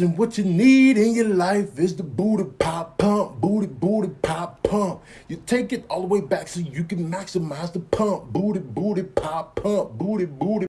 And what you need in your life is the booty pop pump, booty booty pop pump. You take it all the way back so you can maximize the pump, booty booty pop pump, booty booty.